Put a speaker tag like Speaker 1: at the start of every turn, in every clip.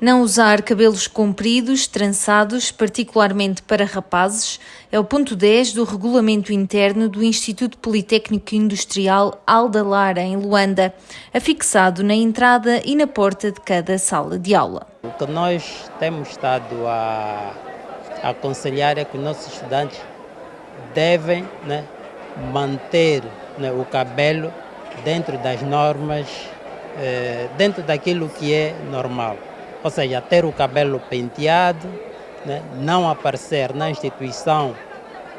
Speaker 1: Não usar cabelos compridos, trançados, particularmente para rapazes, é o ponto 10 do regulamento interno do Instituto Politécnico Industrial Alda Lara, em Luanda, afixado na entrada e na porta de cada sala de aula.
Speaker 2: O que nós temos estado a, a aconselhar é que os nossos estudantes devem né, manter né, o cabelo dentro das normas, eh, dentro daquilo que é normal ou seja, ter o cabelo penteado, né? não aparecer na instituição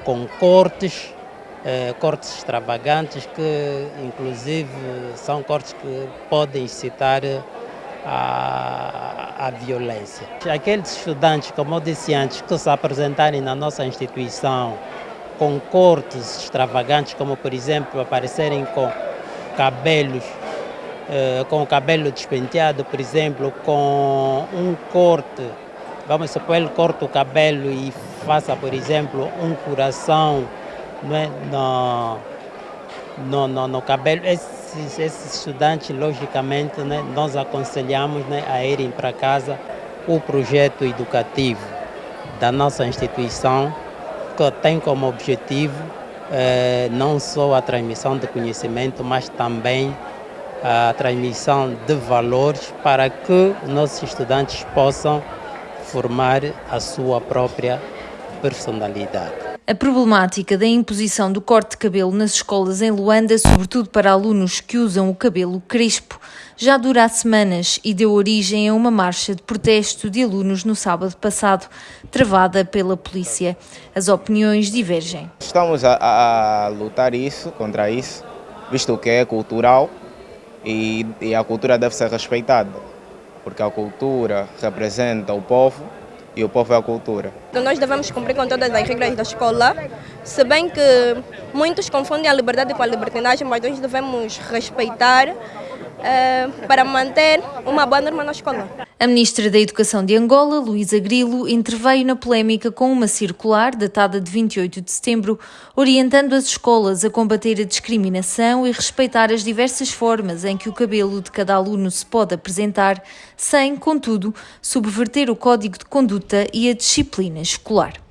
Speaker 2: com cortes, eh, cortes extravagantes que inclusive são cortes que podem incitar a, a violência. Aqueles estudantes, como eu disse antes, que se apresentarem na nossa instituição com cortes extravagantes, como por exemplo aparecerem com cabelos eh, com o cabelo despenteado, por exemplo, com um corte, vamos supor, ele corta o cabelo e faça, por exemplo, um coração né, no, no, no, no cabelo. Esses, esses, estudantes, logicamente, né, nós aconselhamos né, a irem para casa o projeto educativo da nossa instituição, que tem como objetivo eh, não só a transmissão de conhecimento, mas também a transmissão de valores para que nossos estudantes possam formar a sua própria personalidade.
Speaker 1: A problemática da imposição do corte de cabelo nas escolas em Luanda, sobretudo para alunos que usam o cabelo crespo, já dura há semanas e deu origem a uma marcha de protesto de alunos no sábado passado, travada pela polícia. As opiniões divergem.
Speaker 3: Estamos a, a lutar isso, contra isso, visto que é cultural e, e a cultura deve ser respeitada, porque a cultura representa o povo e o povo é a cultura.
Speaker 4: Então nós devemos cumprir com todas as regras da escola, se bem que muitos confundem a liberdade com a libertinagem, mas nós devemos respeitar uh, para manter uma boa norma na escola.
Speaker 1: A ministra da Educação de Angola, Luísa Grilo, interveio na polémica com uma circular datada de 28 de setembro, orientando as escolas a combater a discriminação e respeitar as diversas formas em que o cabelo de cada aluno se pode apresentar, sem, contudo, subverter o código de conduta e a disciplina escolar.